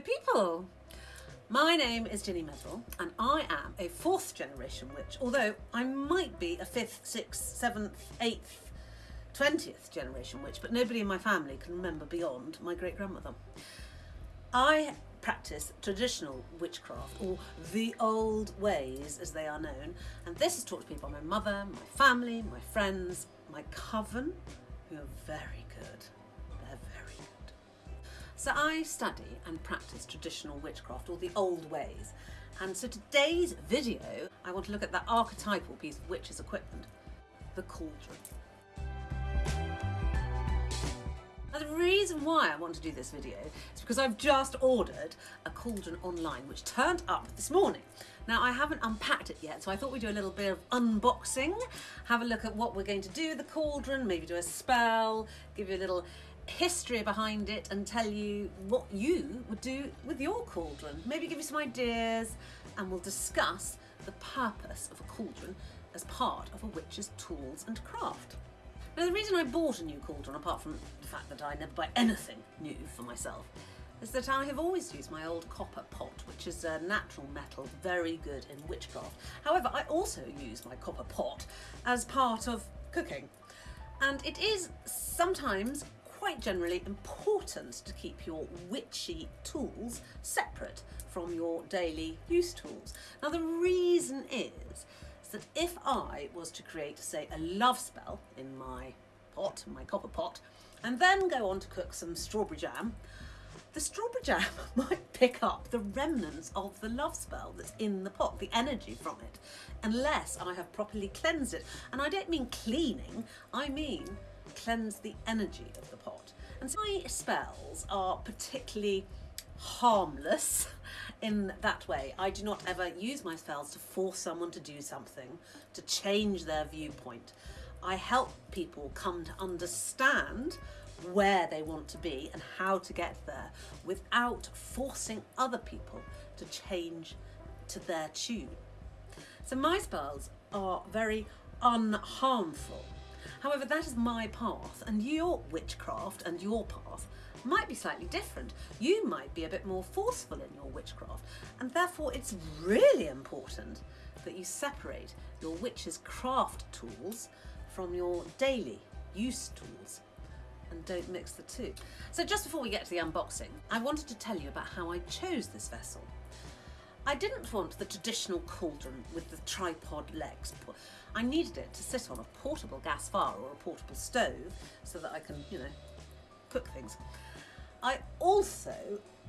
People! My name is Ginny Medrell and I am a fourth generation witch, although I might be a fifth, sixth, seventh, eighth, twentieth generation witch, but nobody in my family can remember beyond my great grandmother. I practice traditional witchcraft, or the old ways as they are known, and this is taught to me by my mother, my family, my friends, my coven, who are very good. So I study and practice traditional witchcraft, or the old ways. And so today's video, I want to look at that archetypal piece of witch's equipment, the cauldron. Now the reason why I want to do this video is because I've just ordered a cauldron online which turned up this morning. Now I haven't unpacked it yet so I thought we'd do a little bit of unboxing, have a look at what we're going to do with the cauldron, maybe do a spell, give you a little history behind it and tell you what you would do with your cauldron. Maybe give you some ideas and we'll discuss the purpose of a cauldron as part of a witch's tools and craft. Now the reason I bought a new cauldron, apart from the fact that I never buy anything new for myself, is that I have always used my old copper pot, which is a natural metal, very good in witchcraft. However, I also use my copper pot as part of cooking. And it is sometimes quite generally important to keep your witchy tools separate from your daily use tools. Now the reason is that if I was to create, say, a love spell in my pot, my copper pot, and then go on to cook some strawberry jam, the strawberry jam might pick up the remnants of the love spell that's in the pot, the energy from it, unless I have properly cleansed it. And I don't mean cleaning, I mean cleanse the energy of the pot. And so my spells are particularly harmless in that way. I do not ever use my spells to force someone to do something, to change their viewpoint. I help people come to understand where they want to be and how to get there without forcing other people to change to their tune. So my spells are very unharmful. However, that is my path and your witchcraft and your path might be slightly different. You might be a bit more forceful in your witchcraft and therefore it's really important that you separate your witch's craft tools from your daily use tools and don't mix the two. So just before we get to the unboxing, I wanted to tell you about how I chose this vessel. I didn't want the traditional cauldron with the tripod legs. I needed it to sit on a portable gas fire or a portable stove so that I can, you know, cook things. I also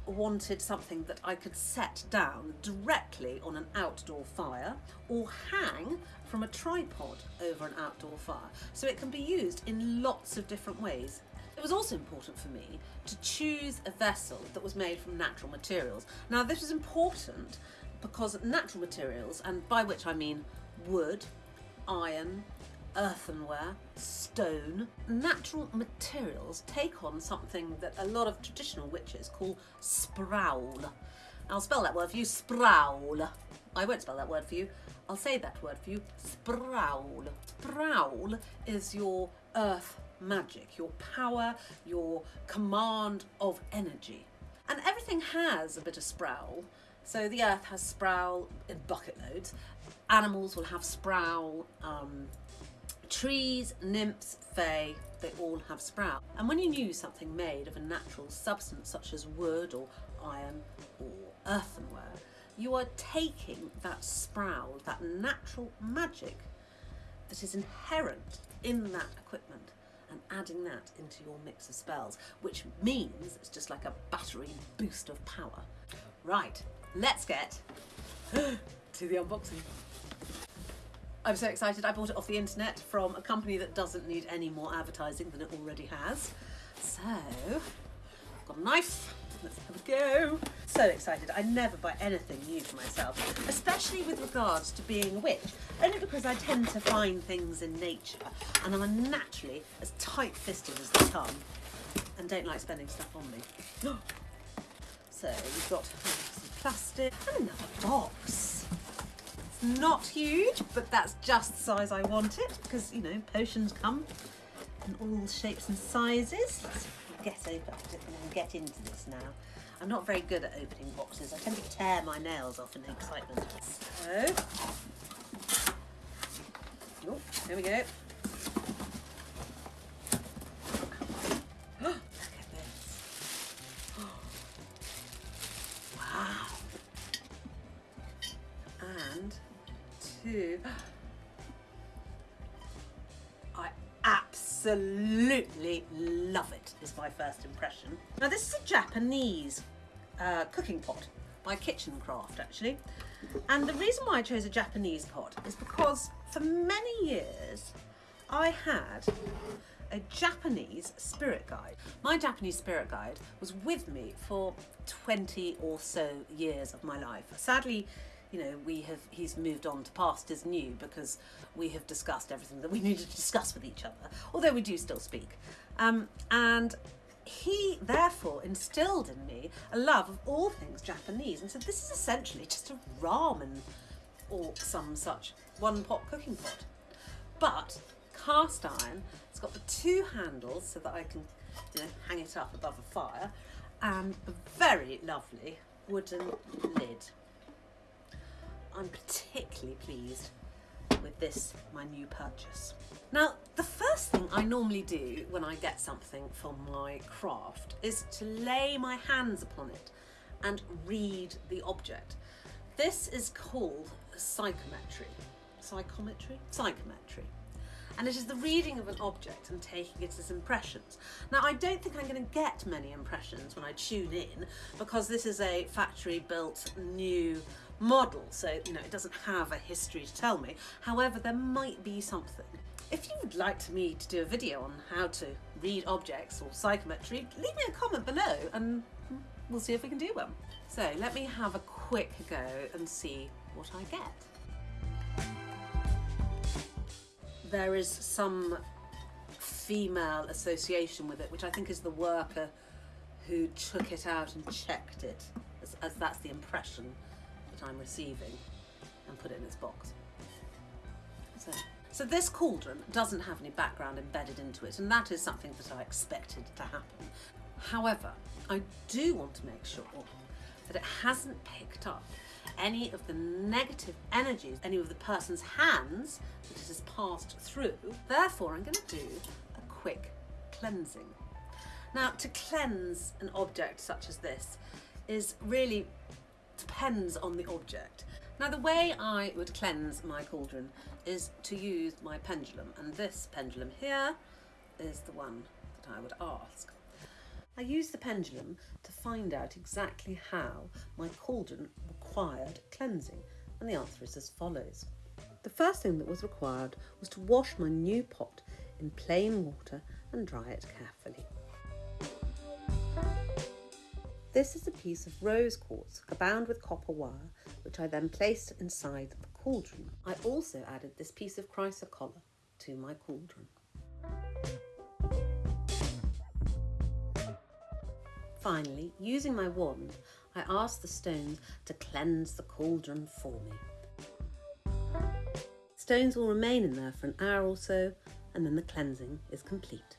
wanted something that I could set down directly on an outdoor fire or hang from a tripod over an outdoor fire so it can be used in lots of different ways. It was also important for me to choose a vessel that was made from natural materials. Now this was important because natural materials, and by which I mean wood, iron, earthenware, stone, natural materials take on something that a lot of traditional witches call sprowl. I'll spell that word for you, sprowl. I won't spell that word for you. I'll say that word for you, sprowl. Sprowl is your earth magic, your power, your command of energy. And everything has a bit of sprowl. So the earth has sprowl in bucket loads. Animals will have sproul, um, Trees, nymphs, fae, they all have sprowl. And when you use something made of a natural substance such as wood or iron or earthenware, you are taking that sprowl, that natural magic that is inherent in that equipment and adding that into your mix of spells, which means it's just like a battery boost of power. Right, let's get to the unboxing. I'm so excited. I bought it off the internet from a company that doesn't need any more advertising than it already has. So, got a knife. Let's have a go. So excited. I never buy anything new for myself, especially with regards to being a witch, only because I tend to find things in nature and I'm naturally as tight-fisted as the tongue and don't like spending stuff on me. So we've got and another box. It's not huge, but that's just the size I want it because, you know, potions come in all shapes and sizes. Let's get over and get into this now. I'm not very good at opening boxes. I tend to tear my nails off in excitement. So, oh, we go. Absolutely love it, is my first impression. Now, this is a Japanese uh, cooking pot by Kitchen Craft, actually. And the reason why I chose a Japanese pot is because for many years I had a Japanese spirit guide. My Japanese spirit guide was with me for 20 or so years of my life. Sadly, you know, we have he's moved on to past is new because we have discussed everything that we needed to discuss with each other, although we do still speak. Um, and he therefore instilled in me a love of all things Japanese and said this is essentially just a ramen or some such one pot cooking pot. But cast iron, it's got the two handles so that I can you know, hang it up above a fire and a very lovely wooden lid. I'm particularly pleased with this, my new purchase. Now, the first thing I normally do when I get something for my craft is to lay my hands upon it and read the object. This is called psychometry. Psychometry? Psychometry. And it is the reading of an object and taking it as impressions. Now, I don't think I'm going to get many impressions when I tune in because this is a factory built new model, so you know it doesn't have a history to tell me. However, there might be something. If you would like me to do a video on how to read objects or psychometry, leave me a comment below and we'll see if we can do one. So let me have a quick go and see what I get. There is some female association with it, which I think is the worker who took it out and checked it, as, as that's the impression that I'm receiving and put it in its box. So, so this cauldron doesn't have any background embedded into it and that is something that I expected to happen. However, I do want to make sure that it hasn't picked up any of the negative energies, any of the person's hands that it has passed through. Therefore, I'm going to do a quick cleansing. Now, to cleanse an object such as this is really depends on the object. Now the way I would cleanse my cauldron is to use my pendulum and this pendulum here is the one that I would ask. I use the pendulum to find out exactly how my cauldron required cleansing and the answer is as follows. The first thing that was required was to wash my new pot in plain water and dry it carefully. This is a piece of rose quartz bound with copper wire, which I then placed inside the cauldron. I also added this piece of chrysocolla to my cauldron. Finally, using my wand, I asked the stones to cleanse the cauldron for me. Stones will remain in there for an hour or so, and then the cleansing is complete.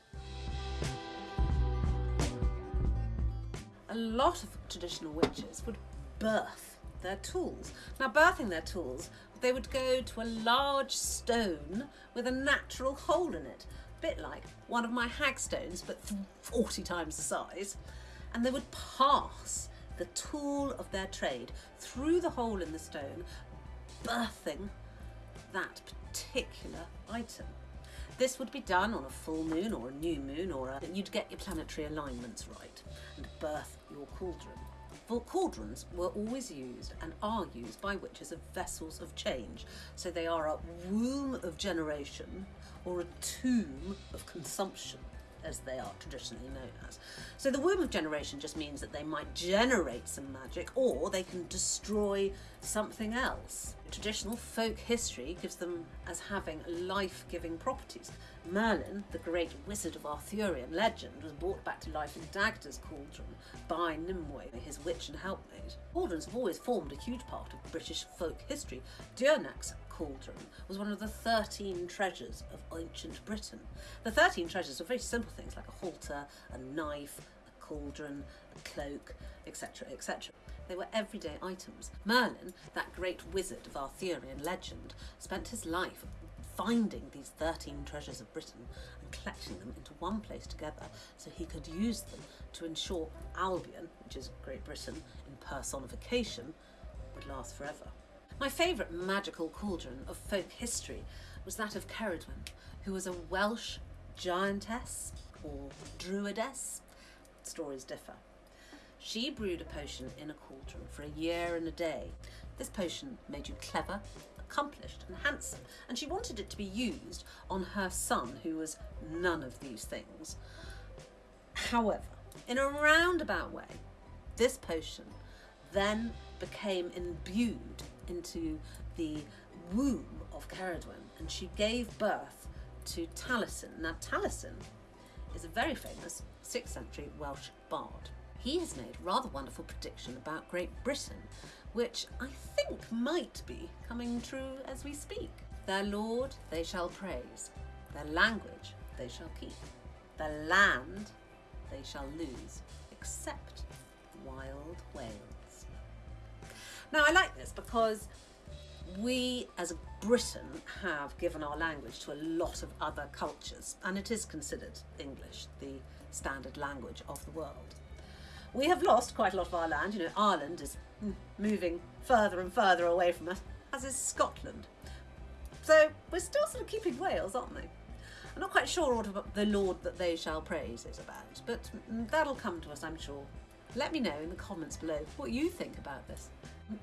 Lot of traditional witches would birth their tools. Now, birthing their tools, they would go to a large stone with a natural hole in it, a bit like one of my hagstones, but 40 times the size, and they would pass the tool of their trade through the hole in the stone, birthing that particular item. This would be done on a full moon or a new moon or a, you'd get your planetary alignments right and birth your cauldron. For cauldrons were always used and are used by witches as vessels of change. So they are a womb of generation or a tomb of consumption as they are traditionally known as. So the womb of generation just means that they might generate some magic or they can destroy something else. Traditional folk history gives them as having life-giving properties. Merlin, the great wizard of Arthurian legend, was brought back to life in Dagda's cauldron by Nimue, his witch and helpmate. Cauldrons have always formed a huge part of British folk history. Dyrnwch's cauldron was one of the 13 treasures of ancient Britain. The 13 treasures were very simple things like a halter, a knife, a cauldron, a cloak, etc., etc. They were everyday items. Merlin, that great wizard of Arthurian legend, spent his life finding these 13 treasures of Britain and collecting them into one place together so he could use them to ensure Albion, which is Great Britain in personification, would last forever. My favourite magical cauldron of folk history was that of Ceridwen, who was a Welsh giantess or druidess. Stories differ. She brewed a potion in a cauldron for a year and a day. This potion made you clever, accomplished and handsome, and she wanted it to be used on her son, who was none of these things. However, in a roundabout way, this potion then became imbued into the womb of Ceridwen, and she gave birth to Taliesin. Now, Taliesin is a very famous 6th century Welsh bard. He has made a rather wonderful prediction about Great Britain which I think might be coming true as we speak. Their Lord they shall praise, their language they shall keep, their land they shall lose, except wild Wales. Now I like this because we as Britain have given our language to a lot of other cultures and it is considered English, the standard language of the world. We have lost quite a lot of our land, you know, Ireland is mm, moving further and further away from us, as is Scotland. So we're still sort of keeping Wales, aren't we? I'm not quite sure what the Lord that they shall praise is about, but mm, that'll come to us, I'm sure. Let me know in the comments below what you think about this.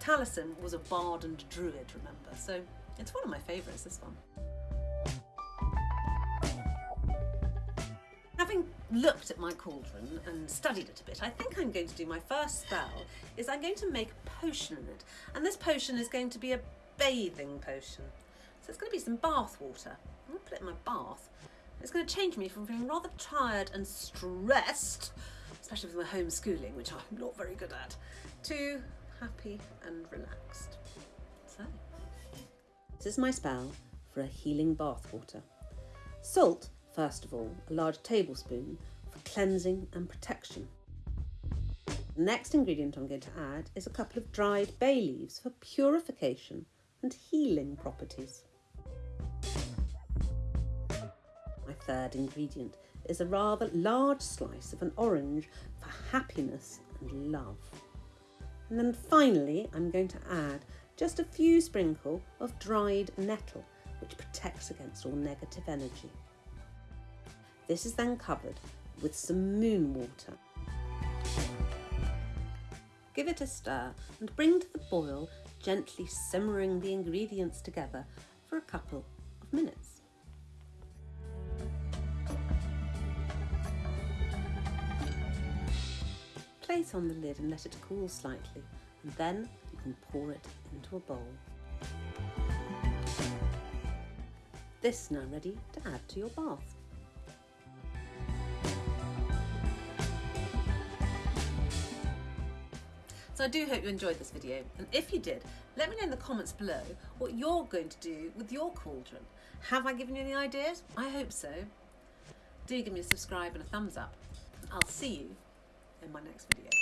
Taliesin was a bard and druid, remember, so it's one of my favourites, this one. Looked at my cauldron and studied it a bit, I think I'm going to do my first spell is I'm going to make a potion in it. And this potion is going to be a bathing potion. So it's going to be some bath water. I'm going to put it in my bath. It's going to change me from feeling rather tired and stressed, especially with my homeschooling, which I'm not very good at, to happy and relaxed. So, this is my spell for a healing bath water. Salt First of all, a large tablespoon for cleansing and protection. The next ingredient I'm going to add is a couple of dried bay leaves for purification and healing properties. My third ingredient is a rather large slice of an orange for happiness and love. And then finally, I'm going to add just a few sprinkle of dried nettle, which protects against all negative energy. This is then covered with some moon water. Give it a stir and bring to the boil, gently simmering the ingredients together for a couple of minutes. Place on the lid and let it cool slightly and then you can pour it into a bowl. This now ready to add to your bath. So I do hope you enjoyed this video and if you did, let me know in the comments below what you're going to do with your cauldron. Have I given you any ideas? I hope so. Do give me a subscribe and a thumbs up. I'll see you in my next video.